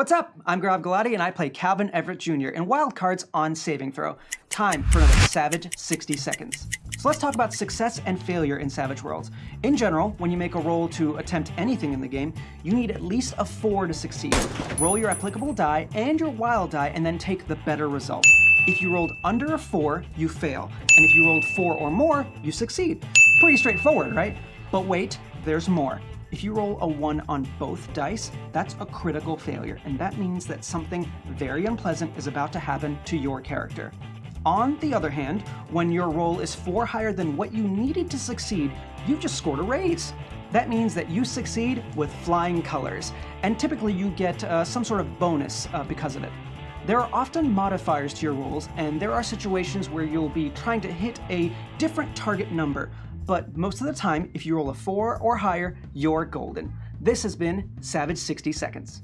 What's up? I'm Grav Galati and I play Calvin Everett Jr. in Wildcards on Saving Throw. Time for another Savage 60 seconds. So let's talk about success and failure in Savage Worlds. In general, when you make a roll to attempt anything in the game, you need at least a 4 to succeed. Roll your applicable die and your wild die and then take the better result. If you rolled under a 4, you fail. And if you rolled 4 or more, you succeed. Pretty straightforward, right? But wait, there's more. If you roll a 1 on both dice, that's a critical failure, and that means that something very unpleasant is about to happen to your character. On the other hand, when your roll is 4 higher than what you needed to succeed, you've just scored a raise. That means that you succeed with flying colors, and typically you get uh, some sort of bonus uh, because of it. There are often modifiers to your rolls, and there are situations where you'll be trying to hit a different target number, but most of the time, if you roll a 4 or higher, you're golden. This has been Savage 60 Seconds.